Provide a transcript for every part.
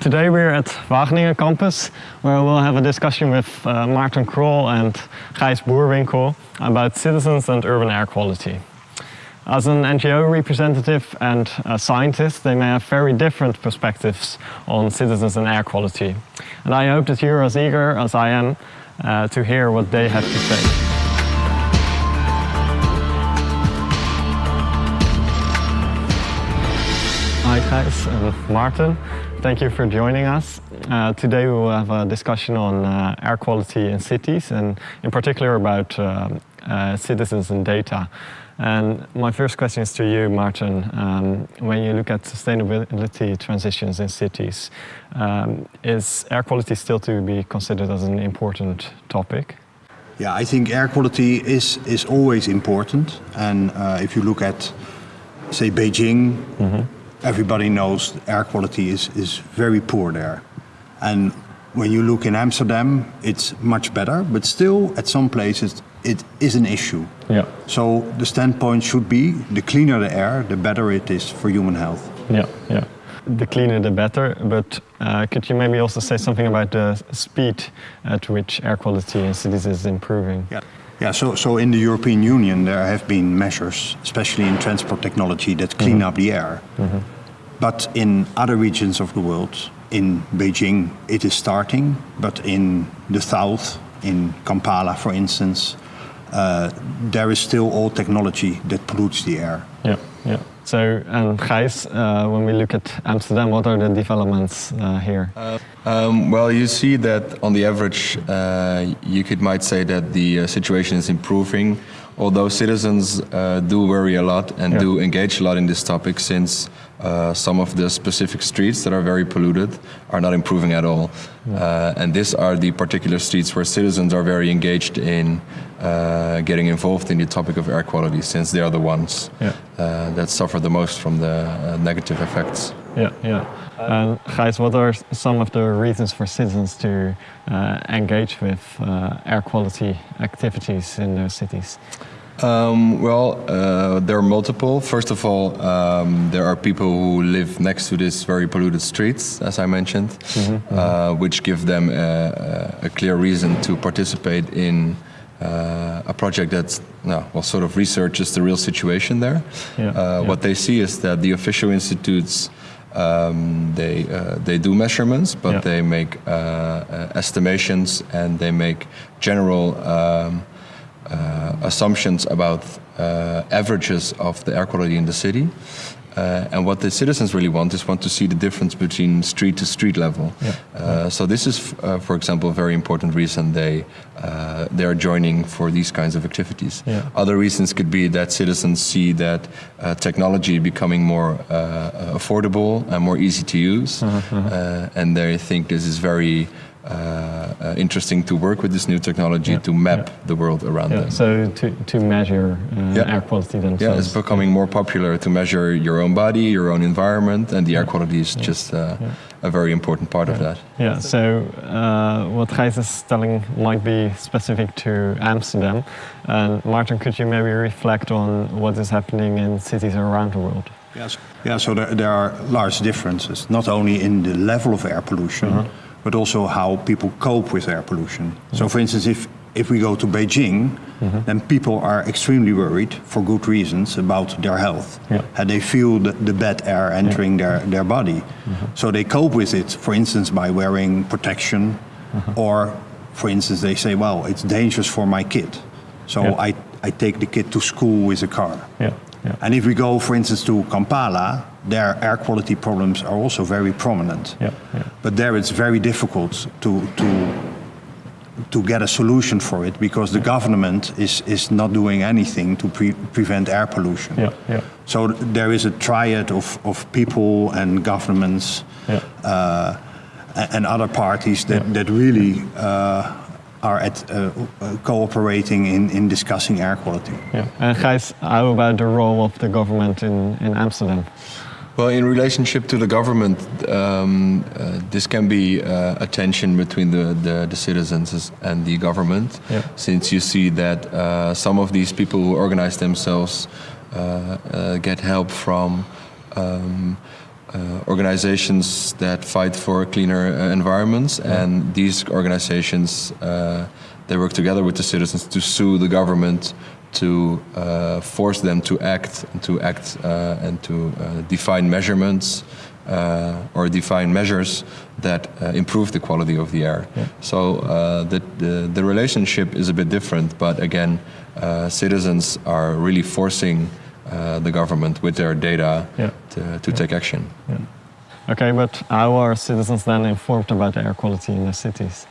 Today we're at Wageningen campus where we'll have a discussion with uh, Maarten Krol and Gijs Boerwinkel about citizens and urban air quality. As an NGO representative and a scientist, they may have very different perspectives on citizens and air quality. And I hope that you're as eager as I am uh, to hear what they have to say. Hi Gijs and Maarten. Thank you for joining us. Uh, today we will have a discussion on uh, air quality in cities and in particular about uh, uh citizens and data. And my first question is to you, Maarten. Um, when you look at sustainability transitions in cities, um, is air quality still to be considered as an important topic? Yeah, I think air quality is, is always important. And uh, if you look at, say, Beijing, mm -hmm everybody knows air quality is, is very poor there. And when you look in Amsterdam, it's much better, but still at some places it is an issue. Yeah. So the standpoint should be the cleaner the air, the better it is for human health. Yeah, yeah. The cleaner the better, but uh, could you maybe also say something about the speed at which air quality in cities is improving? Yeah. Yeah, so, so in the European Union there have been measures, especially in transport technology, that clean mm -hmm. up the air. Mm -hmm. But in other regions of the world, in Beijing it is starting, but in the south, in Kampala for instance, uh, there is still old technology that pollutes the air. Yeah, yeah. So, and Gijs, uh, when we look at Amsterdam, what are the developments uh, here? Uh, um, well, you see that on the average, uh, you could might say that the uh, situation is improving, although citizens uh, do worry a lot and yeah. do engage a lot in this topic since uh, some of the specific streets that are very polluted are not improving at all. Yeah. Uh, and these are the particular streets where citizens are very engaged in uh, getting involved in the topic of air quality since they are the ones yeah. Uh, that suffer the most from the uh, negative effects. Yeah, yeah. And Gijs, what are some of the reasons for citizens to uh, engage with air quality activities in their cities? Um, well, uh, there are multiple. First of all, um, there are people who live next to these very polluted streets, as I mentioned, mm -hmm, uh, mm -hmm. which give them a, a, clear reason to participate in uh, a project that well, well, sort of researches the real situation there. Yeah, uh, yeah. What they see is that the official institutes um, they uh, they do measurements, but yeah. they make uh, estimations and they make general. Um, uh, assumptions about uh, averages of the air quality in the city. Uh, and what the citizens really want is want to see the difference between street to street level. Yeah. Uh, so this is, uh, for example, a very important reason they uh, they are joining for these kinds of activities. Yeah. Other reasons could be that citizens see that technology becoming more affordable and more easy to use, -huh, -huh. and they think this is very uh, uh, interesting to work with this new technology yeah. to map yeah. the world around yeah. them. So to, to measure uh, air quality themselves. Yeah, it's becoming more popular to measure your own body, your own environment, and the air quality is just uh, a very important part of that. Yeah, so uh, what Gijs is telling might be specific to Amsterdam. And Maarten, could you maybe reflect on what is happening in cities around the world? Yes. Yeah, so there, there are large differences, not only in the level of air pollution, -huh but also how people cope with air pollution. Mm -hmm. So for instance, if, if we go to Beijing, mm -hmm. then people are extremely worried for good reasons about their health. Yeah. And they feel the, the bad air entering yeah. their, their body. Mm -hmm. So they cope with it, for instance, by wearing protection, mm-hmm. or for instance, they say, well, it's dangerous for my kid. So yeah. I, I take the kid to school with a car. Yeah. Yeah. And if we go, for instance, to Kampala, their air quality problems are also very prominent. Yeah, yeah. But there it's very difficult to, to, to get a solution for it because the government is, is not doing anything to pre prevent air pollution. Yeah, yeah. So there is a triad of, of people and governments uh, and other parties that, that really uh, are at uh, uh, cooperating in, in discussing air quality. Yeah. And Gijs, how about the role of the government in, in Amsterdam? Well, in relationship to the government, um, uh, this can be uh, a tension between the, the, the, citizens and the government, yeah. since you see that uh, some of these people who organize themselves uh, uh, get help from um, uh, organizations that fight for cleaner environments, yeah. and these organizations they work together with the citizens to sue the government to uh, force them to act, to act uh, and to uh, define measurements uh, or define measures that uh, improve the quality of the air. Yeah. So uh, the, the, the, relationship is a bit different, but again, citizens are really forcing the government with their data yeah. to, to yeah. take action. Okay, but how are citizens then informed about air quality in the cities?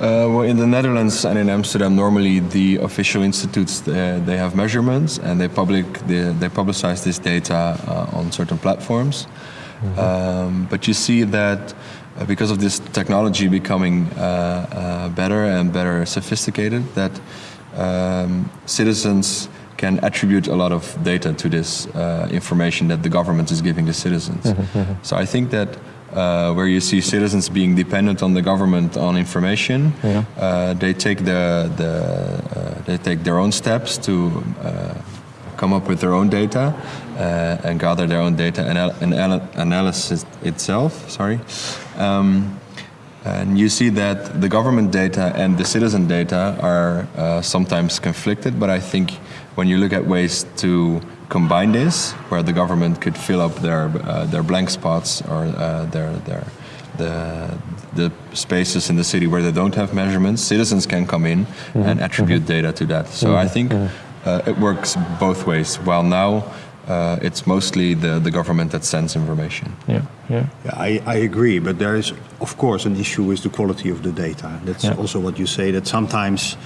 Uh, well, in the Netherlands and in Amsterdam, normally the official institutes uh, they have measurements and they public they, they publicize this data uh, on certain platforms. Mm -hmm. um, but you see that uh, because of this technology becoming uh, uh, better and better sophisticated, that um, citizens can attribute a lot of data to this information that the government is giving the citizens. Mm -hmm. So I think that uh, where you see citizens being dependent on the government on information. Yeah. Uh, they take the, the uh, they take their own steps to uh, come up with their own data uh, and gather their own data and anal analysis itself. Sorry. Um, and you see that the government data and the citizen data are uh, sometimes conflicted, but I think when you look at ways to combine this, where the government could fill up their uh, their blank spots or uh, their their the the spaces in the city where they don't have measurements, citizens can come in mm -hmm. and attribute mm -hmm. data to that. So mm -hmm. I think mm-hmm. uh, it works both ways. While now. Uh, it's mostly the, the government that sends information. Yeah, yeah. yeah I, I agree, but there is, of course, an issue with the quality of the data. That's yeah. also what you say, that sometimes,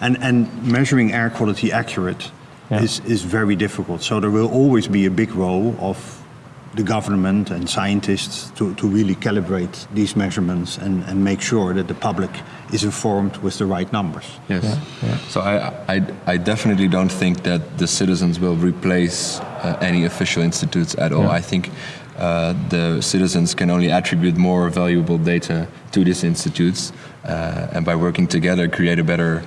and, and measuring air quality accurate yeah. is, is very difficult. So there will always be a big role of the government and scientists to, to really calibrate these measurements and, and make sure that the public is informed with the right numbers. Yes. Yeah. Yeah. So I, I, I, definitely don't think that the citizens will replace uh, any official institutes at all. Yeah. I think uh, the citizens can only attribute more valuable data to these institutes uh, and by working together create a better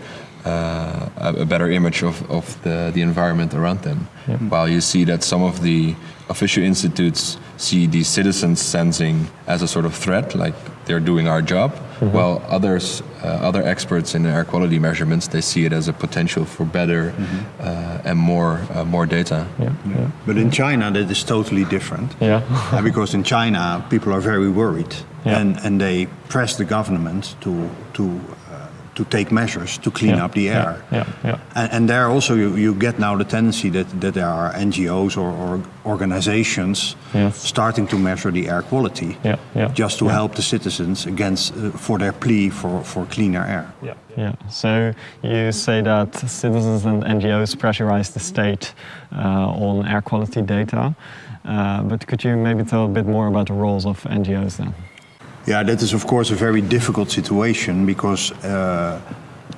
uh, a better image of, of the, the environment around them. Yep. While you see that some of the official institutes see the citizens sensing as a sort of threat, like they're doing our job, mm-hmm. while others, uh, other experts in air quality measurements, they see it as a potential for better mm-hmm. uh, and more, uh, more data. Yeah. Yeah. But in China, that is totally different. Yeah. because in China, people are very worried, yeah. and and they press the government to to to take measures to clean yeah, up the air. Yeah, yeah, and, and, there also you, you, get now the tendency that, that there are NGOs or, or organizations yes. starting to measure the air quality just to help the citizens against uh, for their plea for, for cleaner air. Yeah. yeah. So you say that citizens and NGOs pressurize the state uh, on air quality data. Uh, but could you maybe tell a bit more about the roles of NGOs then? Yeah, that is of course a very difficult situation because uh,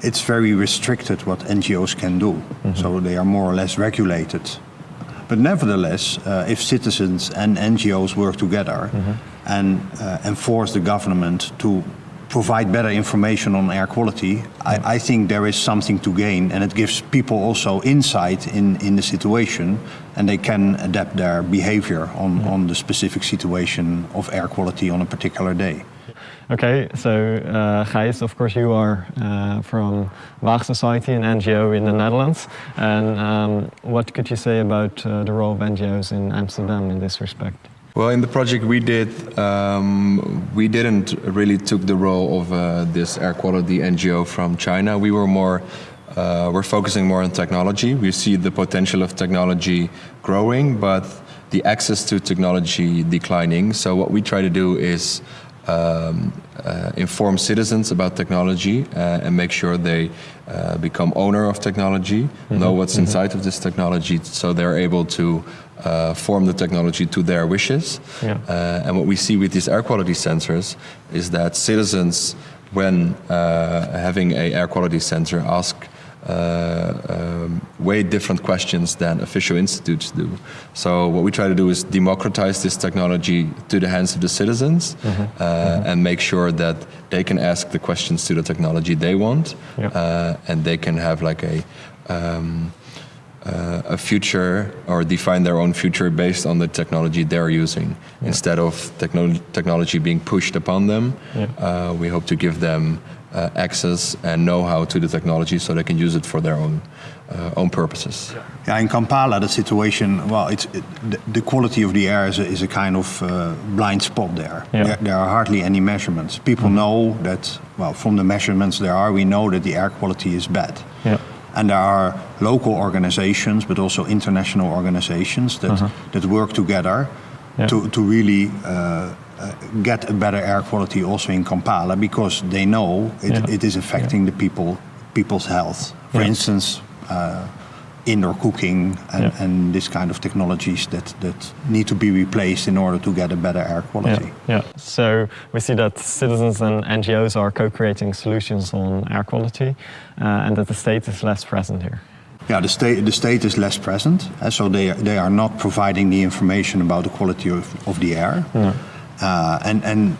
it's very restricted what NGOs can do. Mm -hmm. So they are more or less regulated. But nevertheless, uh, if citizens and NGOs work together mm -hmm. and uh, enforce the government to provide better information on air quality, I, I, think there is something to gain and it gives people also insight in, in the situation and they can adapt their behavior on, yeah. on the specific situation of air quality on a particular day. Okay, so uh, Gijs, of course you are uh, from Waag Society, an NGO in the Netherlands. And um, what could you say about uh, the role of NGOs in Amsterdam in this respect? Well, in the project we did, um, we didn't really took the role of uh, this air quality NGO from China. We were more, uh, we're focusing more on technology. We see the potential of technology growing, but the access to technology declining. So what we try to do is um, uh, inform citizens about technology uh, and make sure they uh, become owner of technology, mm -hmm. know what's mm -hmm. inside of this technology, so they're able to uh, form the technology to their wishes. Yeah. Uh, and what we see with these air quality sensors is that citizens, when uh, having a air quality sensor, ask um, way different questions than official institutes do. So what we try to do is democratize this technology to the hands of the citizens Mm-hmm. uh, and make sure that they can ask the questions to the technology they want, uh, and they can have like a um, uh, a future or define their own future based on the technology they're using instead of techno- technology being pushed upon them. Yeah. Uh, we hope to give them uh, access and know-how to the technology so they can use it for their own uh, own purposes. Yeah, in Kampala, the situation, well, it's it, the, the quality of the air is a, is a kind of uh, blind spot there. Yeah. there. There are hardly any measurements. People know that, well, from the measurements there are, we know that the air quality is bad. Yeah. And there are local organizations, but also international organizations that, that work together Yeah. to, to really uh, uh, get a better air quality also in Kampala because they know it, Yeah. it is affecting the people people's health. For Yeah. instance, uh, indoor cooking and, Yeah. and this kind of technologies that, that need to be replaced in order to get a better air quality. Yeah, yeah. So we see that citizens and NGOs are co-creating solutions on air quality, uh, and that the state is less present here. Yeah, the state, the state is less present, uh, so they, they are not providing the information about the quality of, of the air. Uh, and, and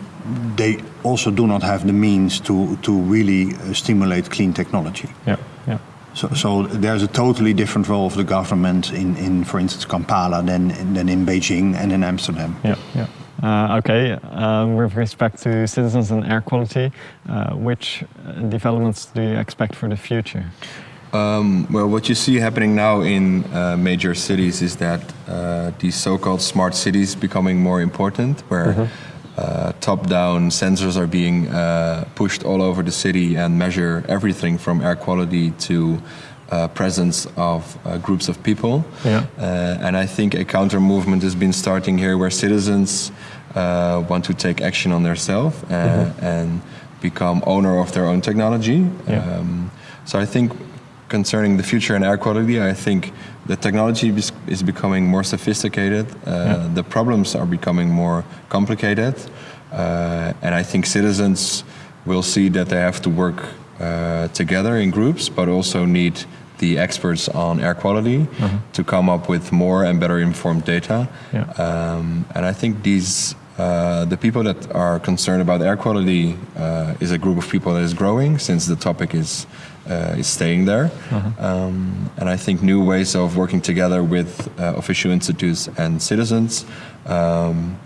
they also do not have the means to, to really uh, stimulate clean technology. Yeah, So, so there's a totally different role of the government in, in for instance, Kampala than, than in Beijing and in Amsterdam. yeah, yeah. Uh, okay, um, with respect to citizens and air quality, uh, which uh, developments do you expect for the future? Um, well, what you see happening now in uh, major cities is that uh, these so-called smart cities becoming more important, where uh, top-down sensors are being uh, pushed all over the city and measure everything from air quality to uh, presence of uh, groups of people. Yeah. Uh, and I think a counter movement has been starting here, where citizens uh, want to take action on themselves uh, and become owner of their own technology. Yeah. Um, so I think concerning the future and air quality, I think the technology is, is becoming more sophisticated. Uh, Yeah. The problems are becoming more complicated, uh, and I think citizens will see that they have to work uh, together in groups, but also need the experts on air quality to come up with more and better informed data. Yeah. Um, and I think these uh, the people that are concerned about air quality uh, is a group of people that is growing since the topic is uh, is staying there. Um, and I think new ways of working together with uh, official institutes and citizens um,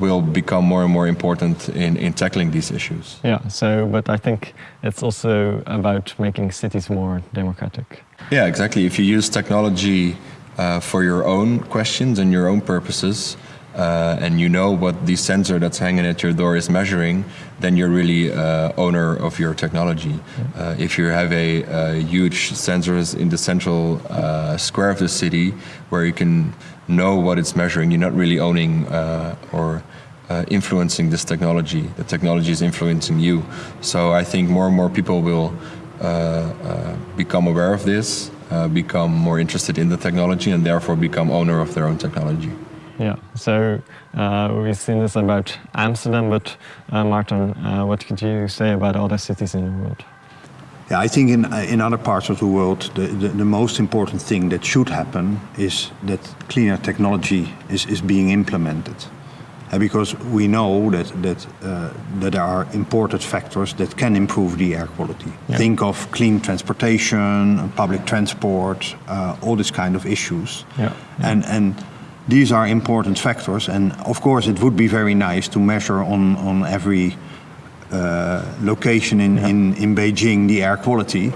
will become more and more important in, in tackling these issues. Yeah, so, but I think it's also about making cities more democratic. Yeah, exactly. If you use technology uh, for your own questions and your own purposes, uh, and you know what the sensor that's hanging at your door is measuring, then you're really uh, owner of your technology. Uh, if you have a, a huge sensors in the central uh, square of the city where you can know what it's measuring, you're not really owning uh, or uh, influencing this technology. The technology is influencing you. So I think more and more people will uh, uh, become aware of this, uh, become more interested in the technology, and therefore become owner of their own technology. Yeah, so uh, we've seen this about Amsterdam, but uh, Maarten, uh, what could you say about other cities in the world? Yeah, I think in, uh, in other parts of the world, the, the, the most important thing that should happen is that cleaner technology is, is being implemented. Uh, because we know that, that, uh, that there are important factors that can improve the air quality. Yeah. Think of clean transportation, public transport, uh, all these kind of issues. Yeah, And, and these are important factors. And of course, it would be very nice to measure on, on every uh, location in, in, in Beijing the air quality.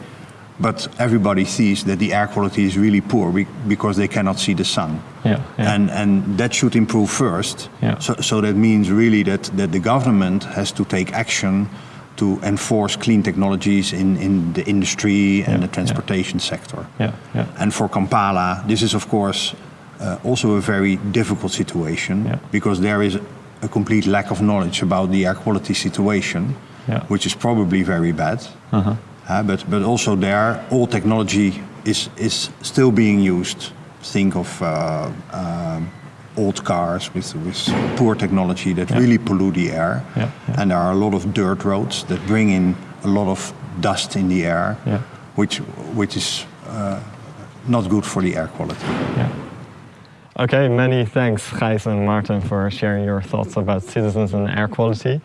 But everybody sees that the air quality is really poor be- because they cannot see the sun. Yeah, yeah. And, and that should improve first. Yeah. So, so that means really that, that the government has to take action to enforce clean technologies in, in the industry and Yeah, the yeah. transportation sector. Yeah, yeah. And for Kampala, this is of course uh, also a very difficult situation Yeah. because there is a complete lack of knowledge about the air quality situation, Yeah. which is probably very bad. Uh-huh. Uh, but, but also there, all technology is, is still being used. Think of uh, um, old cars with, with poor technology that really pollute the air. Yeah, yeah. And there are a lot of dirt roads that bring in a lot of dust in the air, Yeah. which, which is uh, not good for the air quality. Okay, many thanks, Gijs and Maarten, for sharing your thoughts about citizens and air quality.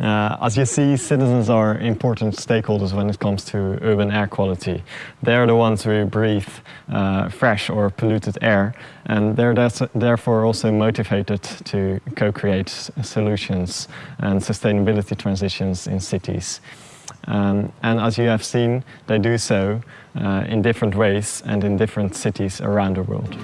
Uh, as you see, citizens are important stakeholders when it comes to urban air quality. They're the ones who breathe uh, fresh or polluted air, and they're therefore also motivated to co-create solutions and sustainability transitions in cities. Um, and as you have seen, they do so uh, in different ways and in different cities around the world.